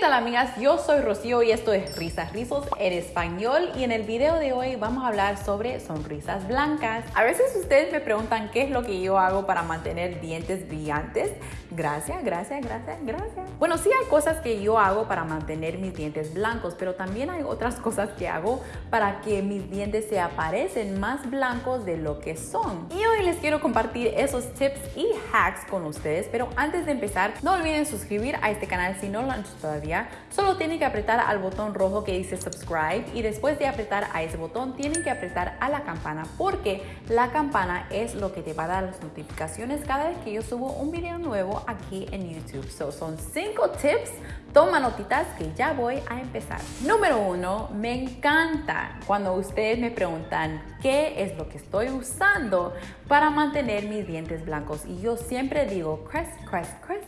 tal amigas? Yo soy Rocío y esto es Risas Rizos en español y en el video de hoy vamos a hablar sobre sonrisas blancas. A veces ustedes me preguntan qué es lo que yo hago para mantener dientes brillantes. Gracias, gracias, gracias, gracias. Bueno, sí hay cosas que yo hago para mantener mis dientes blancos, pero también hay otras cosas que hago para que mis dientes se aparecen más blancos de lo que son. Y hoy les quiero compartir esos tips y hacks con ustedes, pero antes de empezar, no olviden suscribir a este canal si no lo han hecho todavía. Solo tienen que apretar al botón rojo que dice subscribe y después de apretar a ese botón tienen que apretar a la campana porque la campana es lo que te va a dar las notificaciones cada vez que yo subo un video nuevo aquí en YouTube. So, son cinco tips. Toma notitas que ya voy a empezar. Número uno, me encanta cuando ustedes me preguntan qué es lo que estoy usando para mantener mis dientes blancos. Y yo siempre digo Crest, Crest, Crest,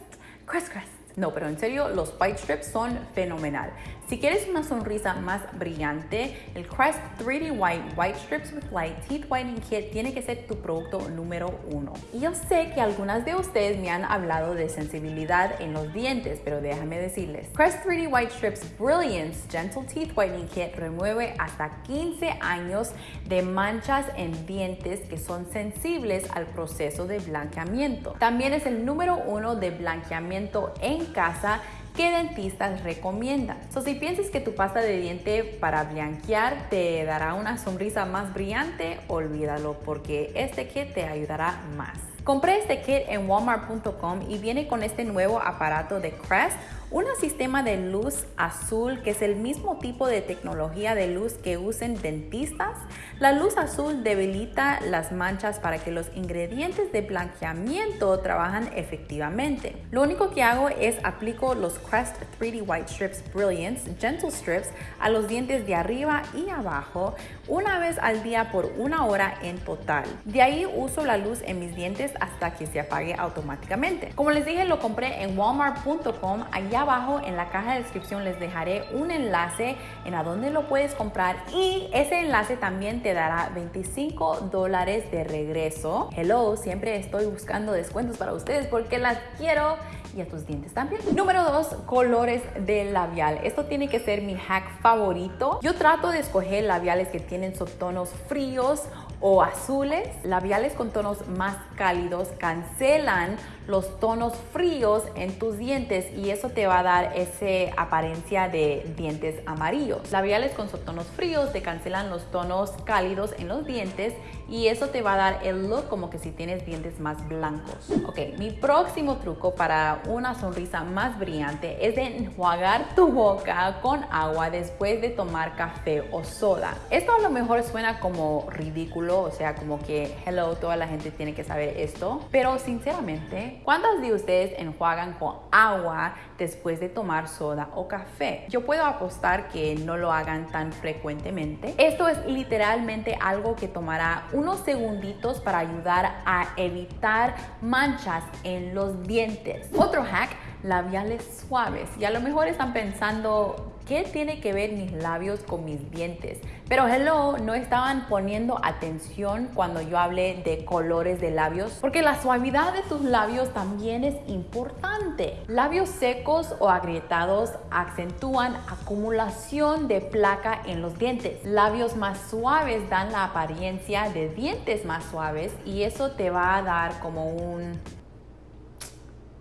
Crest, Crest. No, pero en serio, los White Strips son fenomenal. Si quieres una sonrisa más brillante, el Crest 3D White White Strips with Light Teeth Whitening Kit tiene que ser tu producto número uno. Y yo sé que algunas de ustedes me han hablado de sensibilidad en los dientes, pero déjame decirles. Crest 3D White Strips Brilliance Gentle Teeth Whitening Kit remueve hasta 15 años de manchas en dientes que son sensibles al proceso de blanqueamiento. También es el número uno de blanqueamiento en casa que dentistas recomiendan. So, si piensas que tu pasta de diente para blanquear te dará una sonrisa más brillante, olvídalo porque este kit te ayudará más. Compré este kit en walmart.com y viene con este nuevo aparato de Crest un sistema de luz azul que es el mismo tipo de tecnología de luz que usen dentistas. La luz azul debilita las manchas para que los ingredientes de blanqueamiento trabajan efectivamente. Lo único que hago es aplico los Crest 3D White Strips Brilliance Gentle Strips a los dientes de arriba y abajo una vez al día por una hora en total. De ahí uso la luz en mis dientes hasta que se apague automáticamente. Como les dije, lo compré en walmart.com. Allá abajo en la caja de descripción les dejaré un enlace en a dónde lo puedes comprar y ese enlace también te dará 25 dólares de regreso. Hello, siempre estoy buscando descuentos para ustedes porque las quiero y a tus dientes también. Número 2, colores de labial. Esto tiene que ser mi hack favorito. Yo trato de escoger labiales que tienen subtonos fríos o azules. Labiales con tonos más cálidos cancelan los tonos fríos en tus dientes y eso te va a dar esa apariencia de dientes amarillos. Labiales con subtonos fríos te cancelan los tonos cálidos en los dientes y eso te va a dar el look como que si tienes dientes más blancos. Ok, mi próximo truco para una sonrisa más brillante es de enjuagar tu boca con agua después de tomar café o soda. Esto a lo mejor suena como ridículo, o sea, como que hello, toda la gente tiene que saber esto, pero sinceramente ¿cuántos de ustedes enjuagan con agua después de tomar soda o café? Yo puedo apostar que no lo hagan tan frecuentemente. Esto es literalmente algo que tomará unos segunditos para ayudar a evitar manchas en los dientes. Otro hack, labiales suaves. Y a lo mejor están pensando, ¿Qué tiene que ver mis labios con mis dientes? Pero hello, no estaban poniendo atención cuando yo hablé de colores de labios, porque la suavidad de tus labios también es importante. Labios secos o agrietados acentúan acumulación de placa en los dientes. Labios más suaves dan la apariencia de dientes más suaves y eso te va a dar como un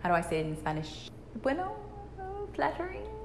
How do I say it in Spanish? Bueno, flattering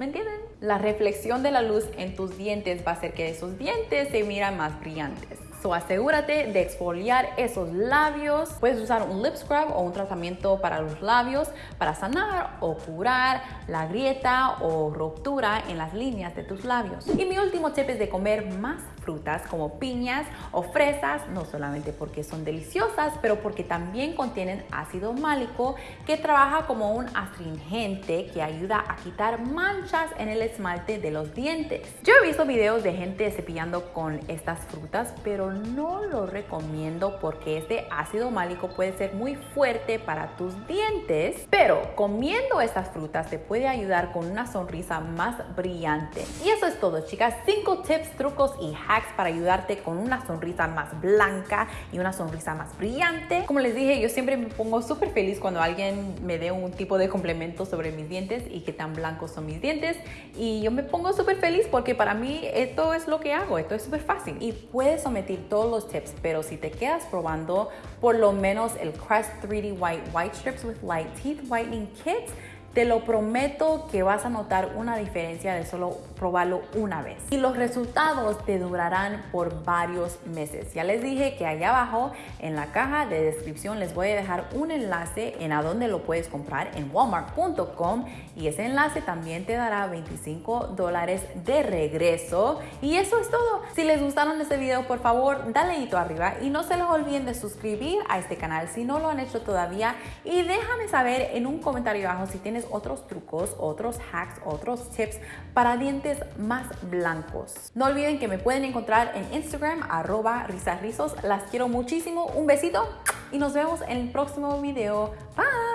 ¿Me entienden? La reflexión de la luz en tus dientes va a hacer que esos dientes se miran más brillantes. So asegúrate de exfoliar esos labios. Puedes usar un lip scrub o un tratamiento para los labios para sanar o curar la grieta o ruptura en las líneas de tus labios. Y mi último tip es de comer más frutas como piñas o fresas, no solamente porque son deliciosas, pero porque también contienen ácido málico que trabaja como un astringente que ayuda a quitar manchas en el esmalte de los dientes. Yo he visto videos de gente cepillando con estas frutas, pero no lo recomiendo porque este ácido málico puede ser muy fuerte para tus dientes. Pero comiendo estas frutas te puede ayudar con una sonrisa más brillante. Y eso es todo, chicas. 5 tips, trucos y hacks para ayudarte con una sonrisa más blanca y una sonrisa más brillante. Como les dije, yo siempre me pongo súper feliz cuando alguien me dé un tipo de complemento sobre mis dientes y qué tan blancos son mis dientes. Y yo me pongo súper feliz porque para mí esto es lo que hago, esto es súper fácil. Y puedes omitir todos los tips, pero si te quedas probando por lo menos el Crest 3D White White Strips with Light Teeth Whitening Kit, te lo prometo que vas a notar una diferencia de solo probarlo una vez. Y los resultados te durarán por varios meses. Ya les dije que allá abajo en la caja de descripción les voy a dejar un enlace en a dónde lo puedes comprar en walmart.com y ese enlace también te dará 25 dólares de regreso. Y eso es todo. Si les gustaron este video, por favor, dale hito arriba y no se les olviden de suscribir a este canal si no lo han hecho todavía y déjame saber en un comentario abajo si tienes otros trucos, otros hacks, otros tips para dientes más blancos. No olviden que me pueden encontrar en Instagram, arroba risasrizos. Las quiero muchísimo. Un besito y nos vemos en el próximo video. Bye.